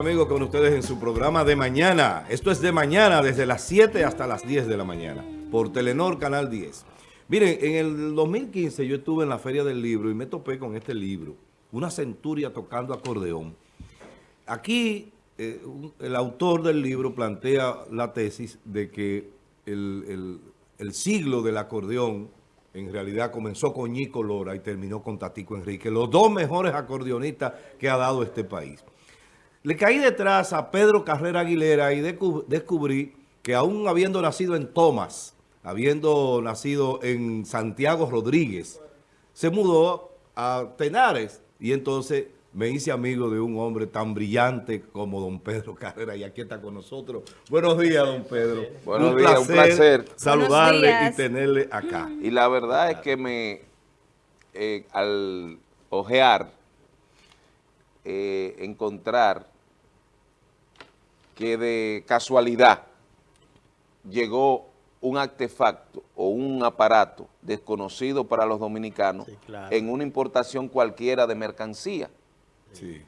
Amigos, con ustedes en su programa de mañana. Esto es de mañana, desde las 7 hasta las 10 de la mañana, por Telenor Canal 10. Miren, en el 2015 yo estuve en la Feria del Libro y me topé con este libro, Una centuria tocando acordeón. Aquí eh, el autor del libro plantea la tesis de que el, el siglo del acordeón en realidad comenzó con Nico Lora y terminó con Tatico Enrique, los dos mejores acordeonistas que ha dado este país. Le caí detrás a Pedro Carrera Aguilera y descubrí que aún habiendo nacido en Tomás, habiendo nacido en Santiago Rodríguez, se mudó a Tenares y entonces me hice amigo de un hombre tan brillante como don Pedro Carrera y aquí está con nosotros. Buenos días, don Pedro. Buenos días, un placer saludarle y tenerle acá. Y la verdad es que me, eh, al ojear eh, encontrar que de casualidad llegó un artefacto o un aparato desconocido para los dominicanos en una importación cualquiera de mercancía. Sí.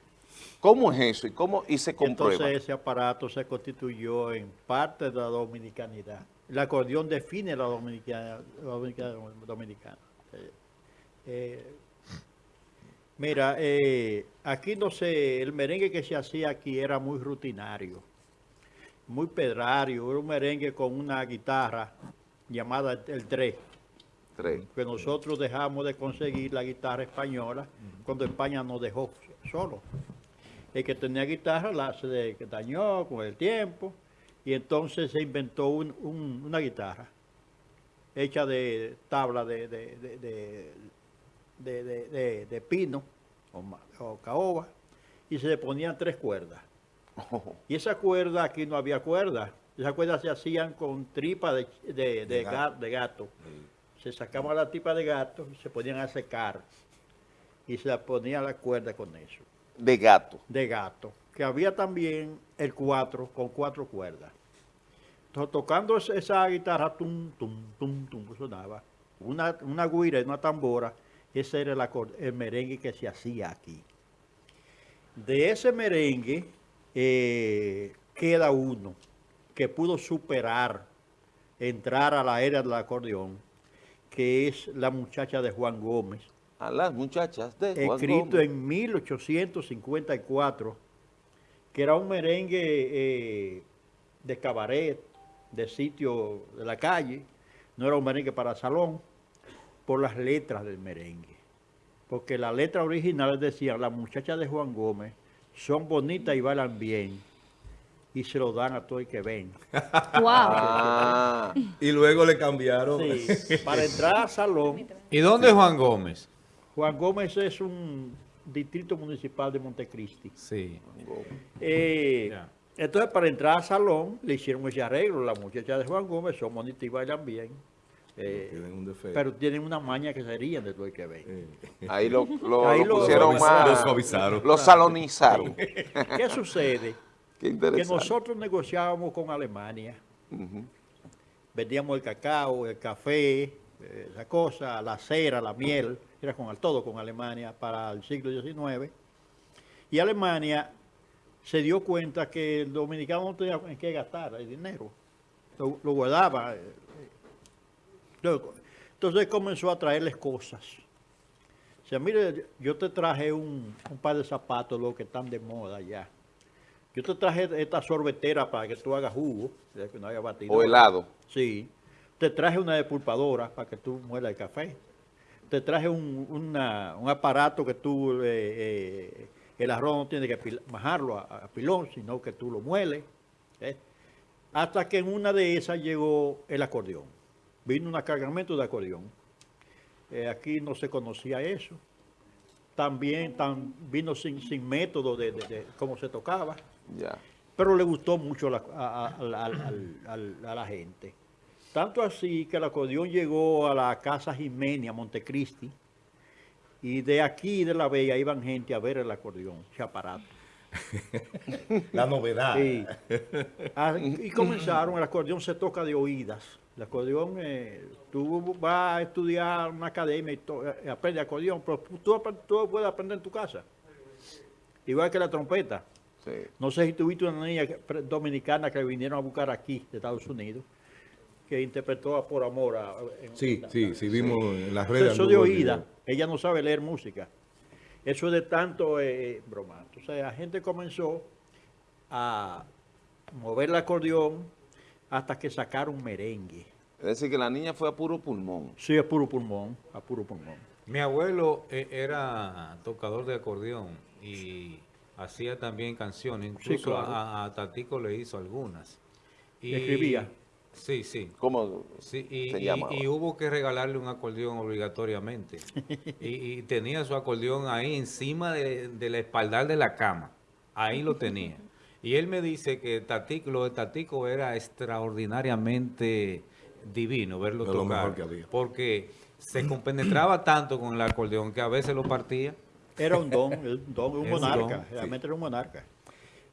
¿Cómo es eso y cómo y se comprueba? Entonces ese aparato se constituyó en parte de la dominicanidad. El acordeón define la dominicana. dominicana. Eh, eh, Mira, eh, aquí no sé, el merengue que se hacía aquí era muy rutinario, muy pedrario, era un merengue con una guitarra llamada el 3. Que nosotros dejamos de conseguir la guitarra española cuando España nos dejó solo. El que tenía guitarra la se dañó con el tiempo y entonces se inventó una guitarra hecha de tabla de de, pino o, caoba y se le ponían tres cuerdas. Y esa cuerda, aquí no había cuerda. Esas cuerdas se hacían con tripa de, de, gato. Se sacaba la tripa de gato y se ponían a secar. Y se ponía la cuerda con eso. De gato. De gato. Que había también el cuatro con cuatro cuerdas. Entonces, tocando esa guitarra, tum, tum, tum, tum, sonaba. Una, una guira y una tambora ese era el, merengue que se hacía aquí. De ese merengue eh, queda uno que pudo superar, entrar a la era del acordeón, que es la muchacha de Juan Gómez. A las muchachas de Juan Gómez. Escrito en 1854, que era un merengue eh, de cabaret, de sitio de la calle, no era un merengue para salón por las letras del merengue. Porque la letra original decía, las muchachas de Juan Gómez son bonitas y bailan bien. Y se lo dan a todo el que ven. Ah. y luego le cambiaron. para entrar al salón. ¿Y dónde es Juan Gómez? Juan Gómez es un distrito municipal de Montecristi. Sí. Eh, entonces, para entrar al salón, le hicieron ese arreglo. Las muchachas de Juan Gómez son bonitas y bailan bien. Eh, pero tienen una maña que serían de todo el que ven. Ahí lo, pusieron más. Lo suavizaron. Lo salonizaron. ¿Qué sucede? que nosotros negociábamos con Alemania. Vendíamos el cacao, el café, eh, la cosa, la cera, la miel, era con todo con Alemania para el siglo XIX. Y Alemania se dio cuenta que el dominicano no tenía en qué gastar el dinero. lo guardaba, eh, entonces comenzó a traerles cosas. O sea, mire, yo te traje un, par de zapatos, los que están de moda ya. Yo te traje esta sorbetera para que tú hagas jugo, que no haya batido. O helado. Sí. Te traje una depulpadora para que tú muelas el café. Te traje un, aparato que tú, eh, eh, el arroz no tiene que majarlo a, pilón, sino que tú lo mueles. ¿eh? Hasta que en una de esas llegó el acordeón vino un cargamento de acordeón. Eh, aquí no se conocía eso. También vino sin, sin método de, cómo se tocaba. Pero le gustó mucho a, la gente. Tanto así que el acordeón llegó a la Casa Jimenia, Montecristi, y de aquí, de La Bella, iban gente a ver el acordeón, ese aparato. la novedad. Ah, y comenzaron, el acordeón se toca de oídas. El acordeón, eh, tú vas a estudiar una academia y eh, aprendes acordeón, pero tú, puedes aprender en tu casa. Igual que la trompeta. No sé si tuviste una niña dominicana que vinieron a buscar aquí, de Estados Unidos, que interpretó a Por Amor. sí, sí, sí, vimos en las redes. Eso de oída, ella no sabe leer música. Eso es de tanto eh, eh broma. Sea, la gente comenzó a mover el acordeón hasta que sacaron merengue. Es decir, que la niña fue a puro pulmón. Sí, a puro pulmón, a puro pulmón. Mi abuelo eh, era tocador de acordeón y hacía también canciones, incluso a, Tatico le hizo algunas. Y, ¿Escribía? Sí, sí. ¿Cómo sí, y, y, hubo que regalarle un acordeón obligatoriamente. y, tenía su acordeón ahí encima de, de la espaldar de la cama. Ahí lo tenía. Y él me dice que Tatico, lo de Tatico era extraordinariamente divino verlo tocar. Porque se compenetraba tanto con el acordeón que a veces lo partía. Era un don, un, don, un monarca, realmente era un monarca.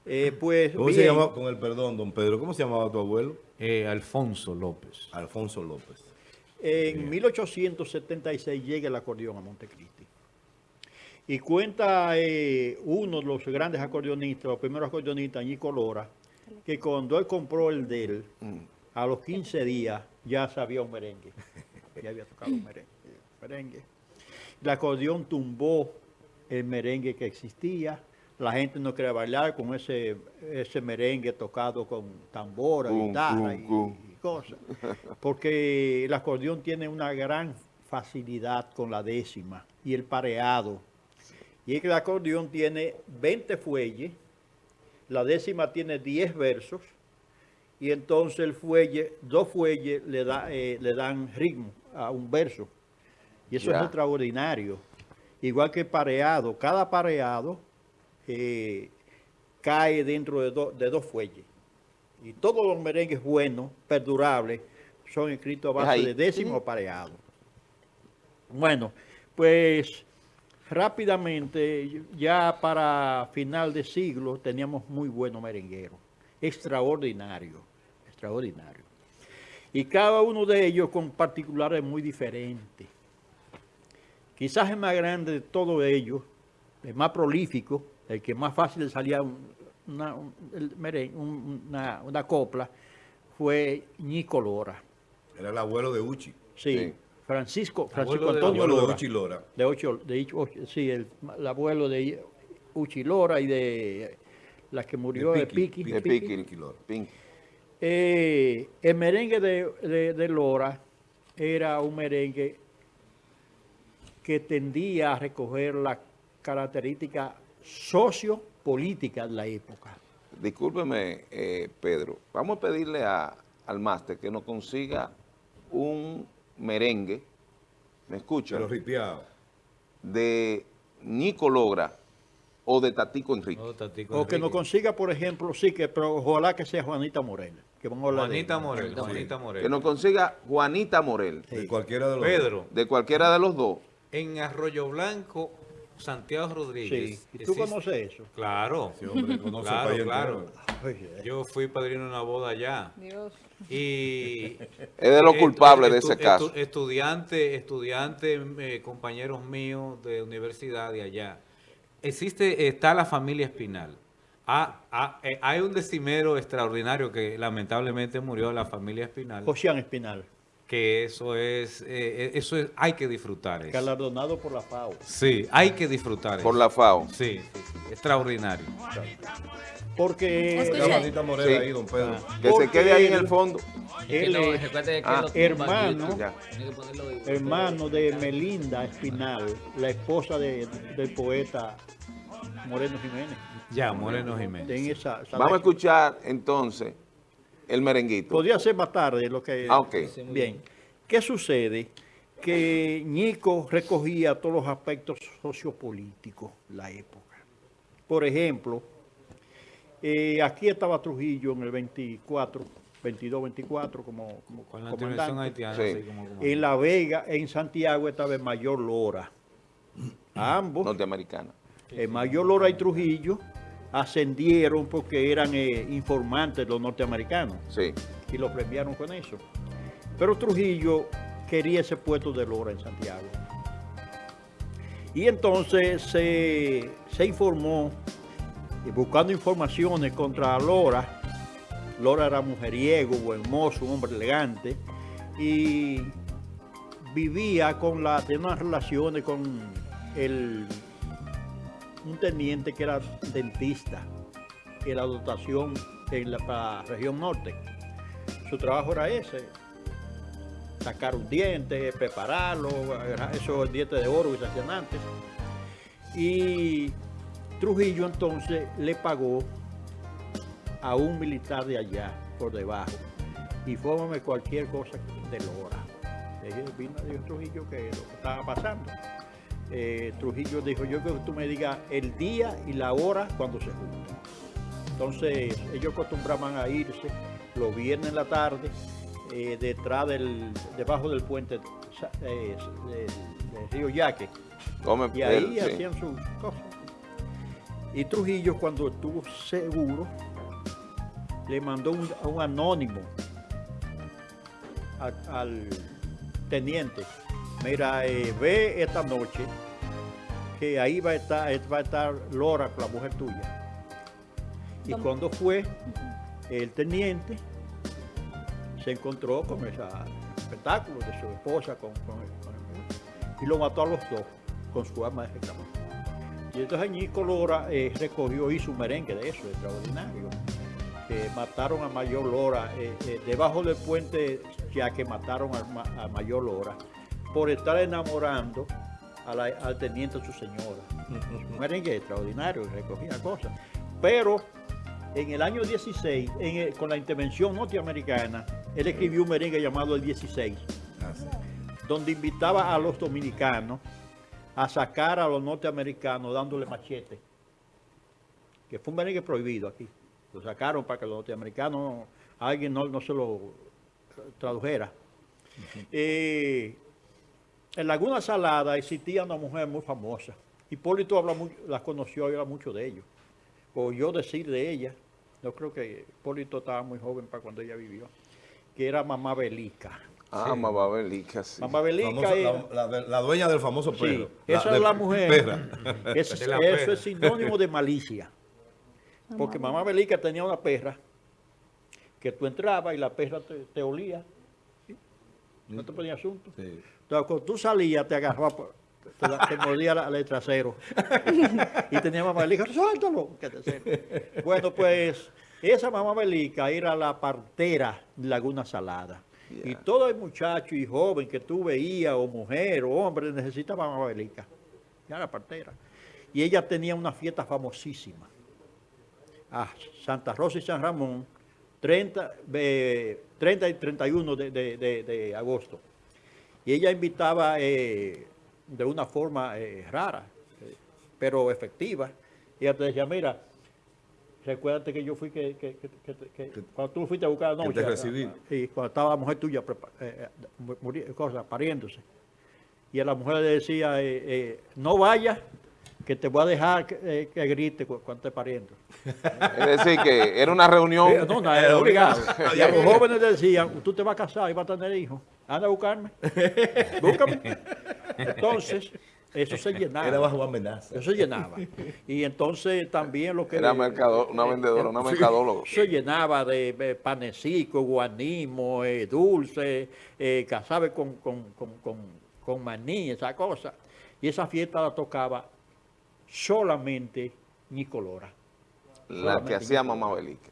Eh, pues, ¿Cómo se llamaba, con el perdón, don Pedro, cómo se llamaba tu abuelo? Eh, Alfonso López. Alfonso López. En 1876 llega el acordeón a Montecristi. Y cuenta eh, uno de los grandes acordeonistas, los primeros acordeonistas, Nico Lora, que cuando él compró el de él, mm. a los 15 días ya sabía un merengue. ya había tocado un merengue. merengue. El acordeón tumbó el merengue que existía. La gente no quería bailar con ese, ese merengue tocado con tambora, guitarra y, y cosas. Porque el acordeón tiene una gran facilidad con la décima y el pareado y es que el acordeón tiene 20 fuelles, la décima tiene 10 versos, y entonces el fuelle, dos fuelles le, da, eh, le dan ritmo a un verso. Y eso es extraordinario. Igual que pareado, cada pareado eh, cae dentro de, de dos fuelles. Y todos los merengues buenos, perdurables, son escritos a base de décimo pareado. Bueno, pues rápidamente, ya para final de siglo, teníamos muy buenos merengueros. Extraordinario, extraordinario. Y cada uno de ellos con particulares muy diferentes. Quizás el más grande de todos ellos, el más prolífico, el que más fácil salía una, una, copla, fue Nico Lora. Era el abuelo de Uchi. sí. Francisco, Francisco Antonio Lora. De Lora. De, ocho, de sí, el, abuelo de Uchi Lora y de la que murió de Piqui. De Piqui, Lora. Eh, el merengue de, de, Lora era un merengue que tendía a recoger la característica sociopolítica de la época. Discúlpeme, eh, Pedro. Vamos a pedirle a, al máster que nos consiga un merengue, ¿me escucha? Pero De Nico Logra o de Tatico Enrique. o que nos consiga, por ejemplo, sí, que, pero ojalá que sea Juanita Morel. Que Juanita, Morel, Juanita Morel. Que nos consiga Juanita Morel. De cualquiera de los Pedro. De cualquiera de los dos. En Arroyo Blanco Santiago Rodríguez. ¿Y tú conoces eso? Claro. claro, claro. Yo fui padrino de una boda allá. Dios. Y... Es de los culpables de ese caso. Estudiante, estudiante, eh, compañeros míos de universidad de allá. Existe, está la familia Espinal. Ah, ah, eh, hay un decimero extraordinario que lamentablemente murió la familia Espinal. Josian Espinal que eso es, eh, eh, eso es, hay que disfrutar. Eso. Galardonado por la FAO. Sí, hay que disfrutar. Por la FAO. Sí, extraordinario. Porque... La Morena ahí, don Pedro. Ah. que se quede ahí en el fondo. Él es ah, hermano, hermano de Melinda Espinal, la esposa de, del poeta Moreno Jiménez. Ya, Moreno Jiménez. Vamos a escuchar entonces el merenguito. Podría ser más tarde lo que... Ah, ok. Bien. ¿Qué sucede? Que Ñico recogía todos los aspectos sociopolíticos de la época. Por ejemplo, eh, aquí estaba Trujillo en el 24, 22, 24 como, como Con la comandante. Haitiana, En La Vega, en Santiago estaba el mayor Lora. ambos. Norteamericana. El mayor Lora y Trujillo ascendieron porque eran eh, informantes los norteamericanos. Sí. Y los premiaron con eso. Pero Trujillo quería ese puesto de Lora en Santiago. Y entonces se, informó y buscando informaciones contra Lora. Lora era mujeriego, buen mozo, un hombre elegante, y vivía con la, tenía unas relaciones con el, un teniente que era dentista, que la dotación en la, región norte. Su trabajo era ese, sacar un diente, prepararlo, esos dientes de oro que se hacían antes. Y Trujillo entonces le pagó a un militar de allá, por debajo, infórmame cualquier cosa de Lora. Vino dijo Trujillo que lo que estaba pasando. Eh, Trujillo dijo, yo quiero que tú me digas el día y la hora cuando se juntan. Entonces ellos acostumbraban a irse los viernes en la tarde, eh, detrás del, debajo del puente eh, del Río Yaque. y ahí hacían sus cosas. Y Trujillo cuando estuvo seguro, le mandó a un anónimo al teniente, mira, eh, ve esta noche que ahí va a estar, va a estar Lora, la mujer tuya. Y cuando fue, el teniente se encontró con ese espectáculo de su esposa con, y lo mató a los dos con su arma de reclamación. Y entonces Ñico Lora eh, recogió, hizo un merengue de eso, extraordinario. mataron a Mayor Lora eh, eh, debajo del puente ya que mataron a, Mayor Lora por estar enamorando al teniente de su señora. un merengue extraordinario, recogía cosas. Pero en el año 16, con la intervención norteamericana, él escribió un merengue llamado El 16, ah, donde invitaba a los dominicanos a sacar a los norteamericanos dándole machete, que fue un merengue prohibido aquí. Lo sacaron para que los norteamericanos, alguien no, se lo tradujera. Eh, en Laguna Salada existía una mujer muy famosa. Hipólito habla la conoció y habla mucho de ellos. O yo decir de ella, yo creo que Hipólito estaba muy joven para cuando ella vivió, que era Mamá Belica. Ah, Mamá Belica, sí. Mamá Belica la, dueña del famoso perro. Sí, esa es la mujer. eso es sinónimo de malicia. Porque Mamá Belica tenía una perra que tú entrabas y la perra te, olía. No te ponía asunto. Entonces, cuando tú salías, te agarraba, te, mordía el trasero. y tenía mamá belica, suéltalo. Bueno, pues esa mamá belica era la partera de Laguna Salada. Y todo el muchacho y joven que tú veías, o mujer, o hombre, necesitaba mamá belica. Ya la partera. Y ella tenía una fiesta famosísima. a Santa Rosa y San Ramón, 30, 30 y 31 de, de, agosto. Y ella invitaba eh, de una forma eh, rara, eh, pero efectiva. Y ella te decía, mira, recuérdate que yo fui que, que, que, cuando tú fuiste a buscar la noche. te recibí. Y cuando estaba la mujer tuya eh, cosa, pariéndose. Y a la mujer le decía, no vayas, que te voy a dejar que, grite cuando esté pariendo. Es decir, que era una reunión. no, no, era obligado. Y a los jóvenes decían, tú te vas a casar y vas a tener hijos. Anda a buscarme. Búscame. Entonces, eso se llenaba. Era bajo amenaza. Eso se llenaba. Y entonces también lo que... Era mercado, una vendedora, una mercadóloga. Se llenaba de, de panecico, guanimo, eh, dulce, eh, casabe con, con, con, con, maní, esa cosa. Y esa fiesta la tocaba solamente Nicolora. La que hacía mamá Belica.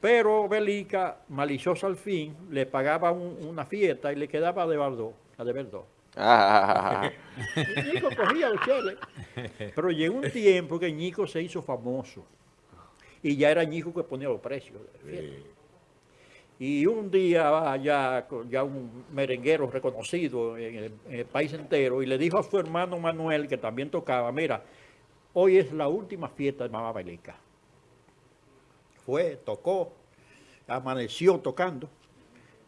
Pero Belica, maliciosa al fin, le pagaba una fiesta y le quedaba de verdad, a de verdad. Nico cogía los cheles. Pero llegó un tiempo que Nico se hizo famoso. Y ya era Nico que ponía los precios. Y un día ya, ya un merenguero reconocido en el, país entero y le dijo a su hermano Manuel, que también tocaba, mira, hoy es la última fiesta de Mamá Belica. Fue, tocó, amaneció tocando.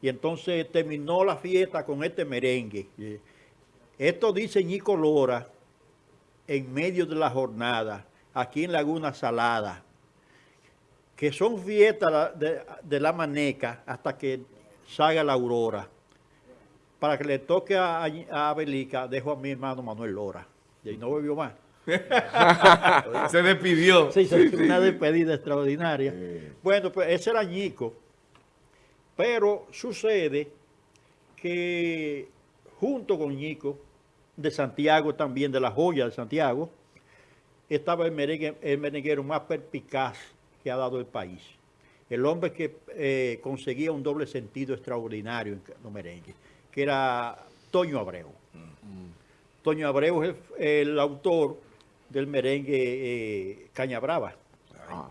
Y entonces terminó la fiesta con este merengue. Esto dice Nico Lora en medio de la jornada, aquí en Laguna Salada, que son fiestas de, la maneca hasta que salga la aurora. Para que le toque a, a Belica, dejo a mi hermano Manuel Lora. Y ahí no volvió más. se despidió. Sí, una despedida extraordinaria. Bueno, pues ese era Ñico. Pero sucede que junto con Ñico, de Santiago también, de la joya de Santiago, estaba el, merengue, el merenguero más perpicaz que ha dado el país. El hombre que eh, conseguía un doble sentido extraordinario en los merengues, que era Toño Abreu. Toño Abreu es el, autor del merengue eh, Caña Brava. Ah.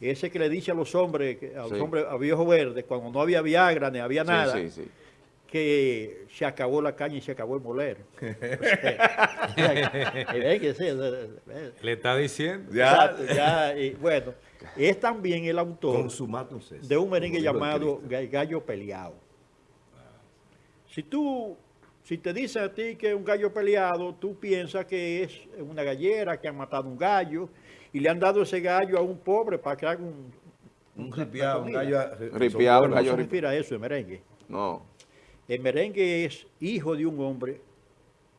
Ese que le dice a los hombres, a los hombres, a viejo verde, cuando no había Viagra ni había nada, que se acabó la caña y se acabó el moler. Le está diciendo. Ya. y bueno, es también el autor de un merengue llamado Gallo Peleado. Si tú, si te dicen a ti que es un gallo peleado, tú piensas que es una gallera que han matado un gallo y le han dado ese gallo a un pobre para que haga un... Un ripiado, un gallo... Ripiado, un gallo... No se eso el merengue. No. El merengue es hijo de un hombre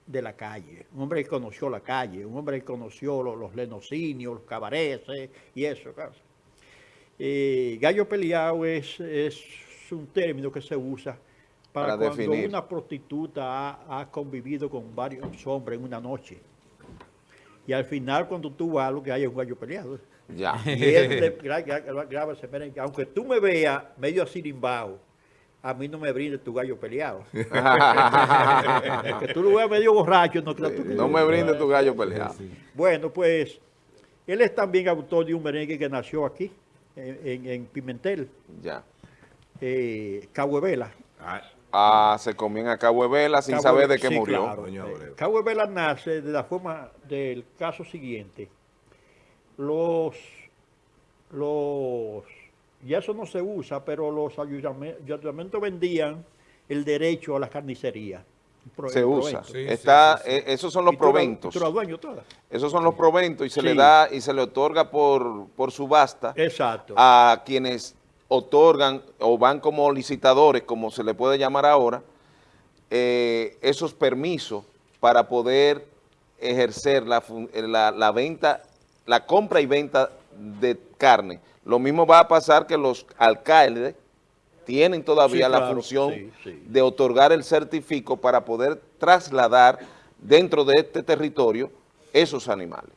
de la calle, un hombre que conoció la calle, un hombre que conoció los, los lenocinios, los cabareces y eso. Eh, gallo peleado es, es un término que se usa para, cuando una prostituta ha, convivido con varios hombres en una noche. Y al final, cuando tú vas, lo que hay es un gallo peleado. Ya. Y él graba ese merengue. Aunque tú me veas medio así limbao, a mí no me brindes tu gallo peleado. que tú lo veas medio borracho, no creo No me brindes tu gallo peleado. Bueno, pues, él es también autor de un merengue que nació aquí, en, Pimentel. Ya. Eh, Cahuevela. Ah, se comían a Cabo Vela sin saber de qué murió. Claro. Eh, Cabo Vela nace de la forma del caso siguiente. Los, los, y eso no se usa, pero los ayuntamientos vendían el derecho a la carnicería. se usa. Está, eh, esos son los proventos. Esos son los proventos y se le da y se le otorga por, por subasta Exacto. a quienes otorgan o van como licitadores, como se le puede llamar ahora, eh, esos permisos para poder ejercer la, la, venta, la compra y venta de carne. Lo mismo va a pasar que los alcaldes tienen todavía la función de otorgar el certifico para poder trasladar dentro de este territorio esos animales.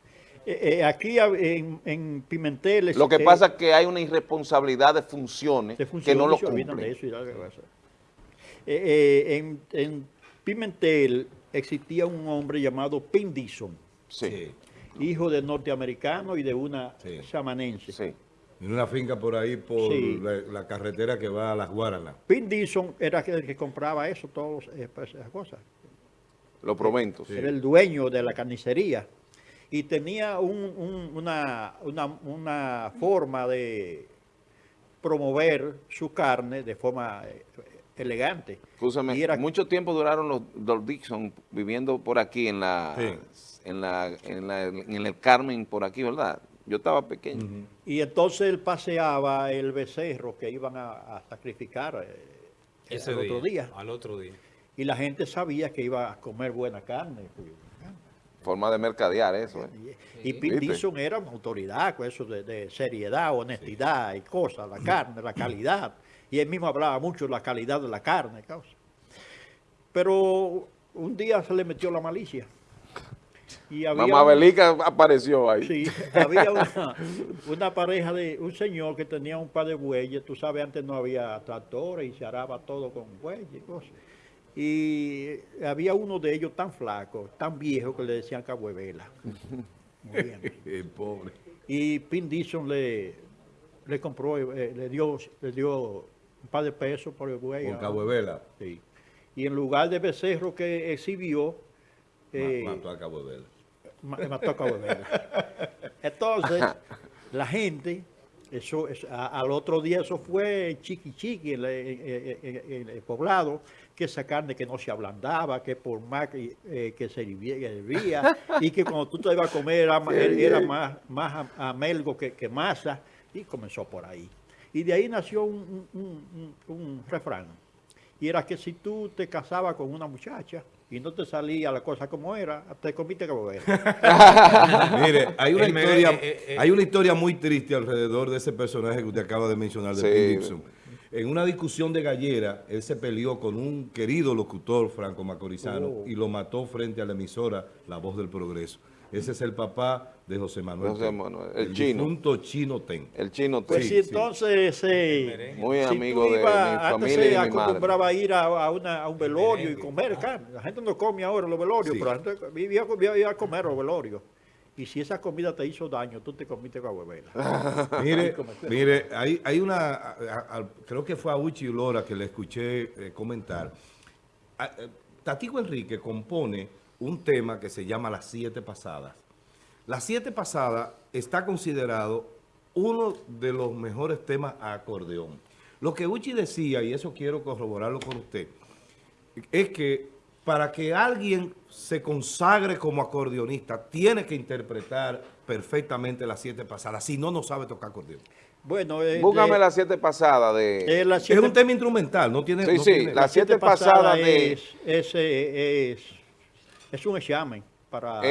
Eh, eh, aquí en, en, Pimentel... Lo que pasa es que hay una irresponsabilidad de funciones, que no lo cumplen. Eh, en, en, Pimentel existía un hombre llamado Pindison, sí. hijo de norteamericano y de una chamanense. En una finca por ahí, por la, carretera que va a las Guaranas. Pindison era el que compraba eso, todas esas cosas. Los proventos. Era el dueño de la carnicería y tenía una, forma de promover su carne de forma eh, elegante. mucho tiempo duraron los, Dixon viviendo por aquí en la, en la, en el Carmen, por aquí, ¿verdad? Yo estaba pequeño. Y entonces él paseaba el becerro que iban a, sacrificar eh, Ese otro día. Al otro día. Y la gente sabía que iba a comer buena carne. Pues, Forma de mercadear eso. ¿eh? Y Pete era una autoridad con eso de, seriedad, honestidad y cosas, la carne, la calidad. Y él mismo hablaba mucho de la calidad de la carne. Pero un día se le metió la malicia. Y Mamá Belica apareció ahí. Sí, había una, una, pareja de un señor que tenía un par de bueyes. Tú sabes, antes no había tractores y se araba todo con bueyes y cosas y había uno de ellos tan flaco, tan viejo, que le decían Cabuevela. El pobre. Y Pin le, le compró, eh, le, dio, le dio un par de pesos por el buey. Con Cabuevela. Sí. Y en lugar de becerro que exhibió... Eh, mató a Cabuevela. Mató a Cabuevela. Entonces, la gente eso, al otro día eso fue chiqui chiqui en, el poblado, que esa carne que no se ablandaba, que por más que, eh, se hervía, y que cuando tú te ibas a comer era, más, más amelgo que, que, masa, y comenzó por ahí. Y de ahí nació un, refrán y era que si tú te casabas con una muchacha y no te salía la cosa como era, te comiste como era. Mire, hay una, historia, eh, eh, eh. hay una historia muy triste alrededor de ese personaje que usted acaba de mencionar, de Sí. Bill Gibson. En una discusión de gallera, él se peleó con un querido locutor franco macorizano Oh. y lo mató frente a la emisora La Voz del Progreso. Ese es el papá de José Manuel. José Ten, Manuel, el chino. difunto chino Ten. El chino Pues te- sí, entonces... eh, Muy si amigo tú de mi antes familia se y mi madre. acostumbraba a ir a, a una- a un velorio y comer carne. La gente no come ahora los velorios, Sí. pero la gente vivía, vivía- iba a comer los velorios. Y si esa comida te hizo daño, tú te comiste con huevela. Mire, mire, hay, hay una, a- a- a- creo que fue a Uchi Lora que le escuché eh, comentar. A- eh, Tatico Enrique compone un tema que se llama Las Siete Pasadas. Las Siete Pasadas está considerado uno de los mejores temas a acordeón. Lo que Uchi decía, y eso quiero corroborarlo con usted, es que para que alguien se consagre como acordeonista, tiene que interpretar perfectamente las siete pasadas, si no, no sabe tocar acordeón. Bueno, eh, Búscame de- las siete pasadas de... eh, Es un tema instrumental, no tiene... Sí, no sí, tiene- las siete siete pasadas de- es, es, eh, es, es un examen para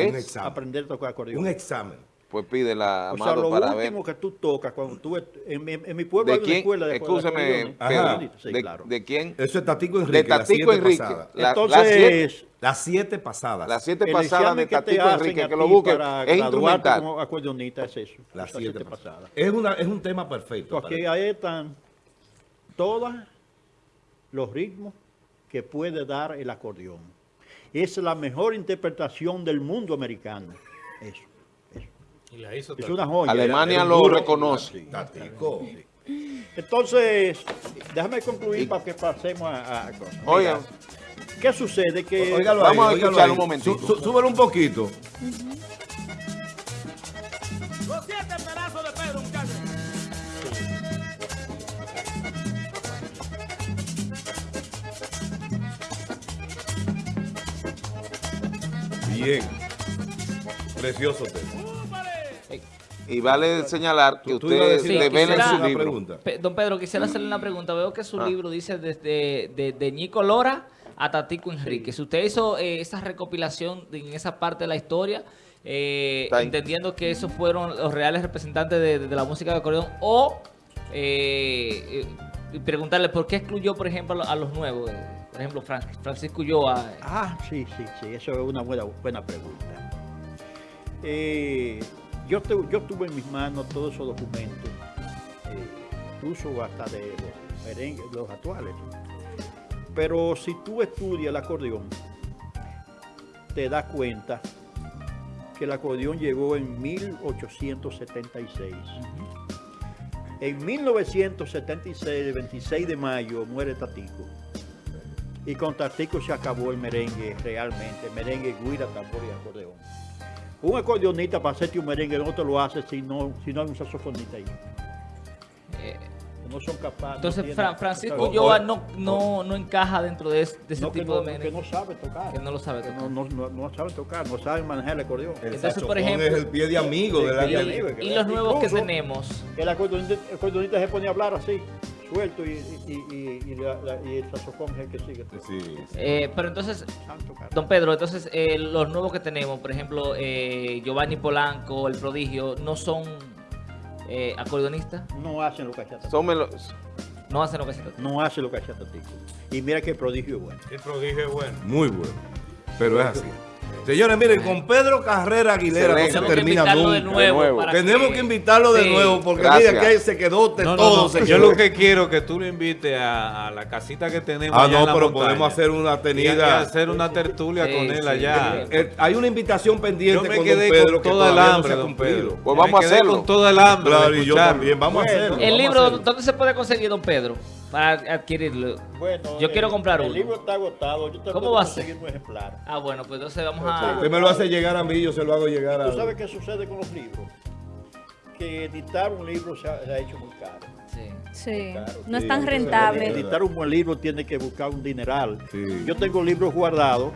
aprender a tocar acordeón. un examen. Pues pídela, o sea, lo para ver. último que tú tocas cuando tú... En, mi- en mi pueblo ¿De hay una escuela de Escúchame. Pedro. Sí, ¿De, claro. de quién? Eso es Tatico De Enrique, las Tatico siete Enrique. pasadas. La- Entonces, las siete, Las siete pasadas. las siete pasadas de examen que te Tatico hacen Enrique, a que lo ti busque, para es graduarte instrumental. como acordeonista es eso. Las siete siete pasadas. pasadas. Es, una, es un tema perfecto. Porque ahí están todos los ritmos que puede dar el acordeón. Es la mejor interpretación del mundo americano. Eso. Y la hizo Es una joya. Alemania Era- lo reconoce. Entonces, déjame concluir para que pasemos a, a cosas. Oigan, ¿qué sucede? Que Vamos a escuchar un momentito. Sú- súbelo un poquito. Los siete pedazos de Pedro, muchachos. Bien. Precioso tema. Y vale señalar que Tú- tú ibas a usted decir Sí, devela en quisiera- su libro. pregunta. Pe- Don Pedro, quisiera hacerle una pregunta. Veo que su Ah. libro dice desde de, de Ñico Lora a Tatico Enrique. Si usted hizo eh, esa recopilación en esa parte de la historia, eh, entendiendo que esos fueron los reales representantes de, de la música de acordeón, o eh, eh, preguntarle por qué excluyó, por ejemplo, a lo- a los nuevos. por ejemplo, Fran- Francisco Ulloa. Ah, sí, sí, sí, eso es una buena, buena pregunta. Eh, yo, tu- yo tuve en mis manos todos esos documentos, eh, incluso hasta de los actuales. Pero si tú estudias el acordeón, te das cuenta que el acordeón llegó en 1876. En 1976, el 26 de mayo, muere Tatico. Y con Tatico se acabó el merengue realmente, merengue, guira, tambor y acordeón. Un acordeonista para hacerte un merengue no te lo hace si no, si no hay un saxofonista ahí. eh, No son capaces. entonces, no tienen- Fra- Francisco Ulloa no, no, no encaja dentro de, es- de ese no, que, tipo no, de que merengue. no sabe tocar. Que no lo sabe Que tocar. no, no, no, no saben tocar, no saben manejar el acordeón. El Entonces, por ejemplo- es el pie de amigo de la amigo. Y los nuevos que tenemos. El acordeonista, el acordeonista se pone a hablar así, suelto, y, y, y, y, la- la- y el saxofón es el que sigue. Sí, sí. Eh, pero entonces, don Pedro, entonces eh, los nuevos que tenemos, por ejemplo, eh, Giovanni Polanco, El Prodigio, no son eh, acordeonistas, No hacen lo Tatico. Son melos- no hacen lo trata. No hacen lo que Tatico. Y mira que el prodigio es bueno. El prodigio es bueno. Muy bueno. Pero es así. Señores, miren, con Pedro Carrera Aguilera no se Excelente. Tenemos que termina invitarlo de nunca. nuevo. De nuevo. para Tenemos que invitarlo de Sí. nuevo porque Gracias. mira que se quedó de No, no, todo. no. señor. Yo lo que quiero es que tú lo invites a, a la casita que tenemos. Ah, allá no, en la pero montaña. podemos hacer una tenida. hacer una tertulia Sí, con él sí, allá. Eh, hay una invitación pendiente Yo me con quedé don Pedro con que toda el no hambre, se ha don. Pedro. Pues Me vamos a hacerlo. con toda el hambre. Claro, y yo también. Vamos a hacerlo. El libro. ¿dónde se puede conseguir, don Pedro? Para adquirirlo. Bueno, Yo quiero comprar el uno. libro está agotado. Yo te ¿Cómo va a ser? conseguir un ejemplar. Ah, bueno, pues entonces vamos a... Usted me lo hace llegar a mí, yo se lo hago llegar a... ¿Tú sabes qué sucede con los libros? Que editar un libro se ha, se ha hecho muy caro. Sí. Sí, no es tan rentable. sí. Editar un buen libro tiene que buscar un dineral. Sí. Yo tengo libros guardados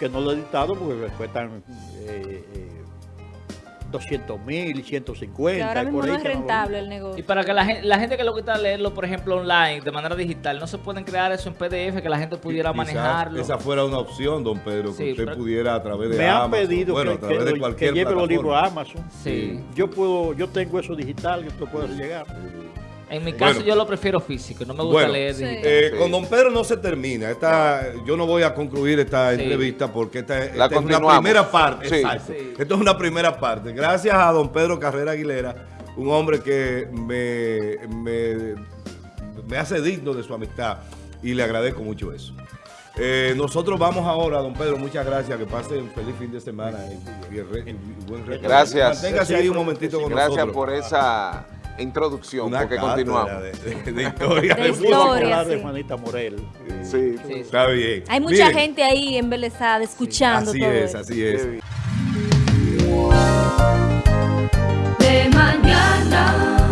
que no lo he editado porque me cuestan eh, eh, 200 mil y Que 150. ahora y mismo por no es que lo- rentable el Y negocio. para que la gente, la gente que le gusta leerlo, por ejemplo, online, de manera digital, no se pueden crear eso en PDF, que la gente pudiera Quizás manejarlo. Esa fuera una opción, don Pedro, que Sí, usted pero- pudiera a través de Me han Amazon, pedido bueno, que, a través que de lo- cualquier que lleve los libros a plataforma. Amazon. Sí. Yo puedo, yo tengo eso digital, yo te lo puedo hacer llegar. En mi caso, Bueno. yo lo prefiero físico, no me gusta Bueno, leer Sí. digital. Eh, Sí. Con don Pedro no se termina. Esta, yo no voy a concluir esta Sí. entrevista porque esta, es una primera parte. Sí. Exacto. Sí. Esto es una primera parte. Gracias a don Pedro Carrera Aguilera, un hombre que me, me, me hace digno de su amistad y le agradezco mucho eso. Eh, nosotros vamos ahora, don Pedro, muchas gracias, que pase un feliz fin de semana y, y re- y buen resto. Gracias. Manténgase ahí un momentito con Gracias nosotros. por esa introducción, Una porque continuamos. De, de- de historia. De Historia, de sí. Juanita Morel. Sí. Sí, sí. Está bien. Hay mucha Miren, gente ahí embelesada escuchando Así todo es, esto. así es. Qué bien. de mañana.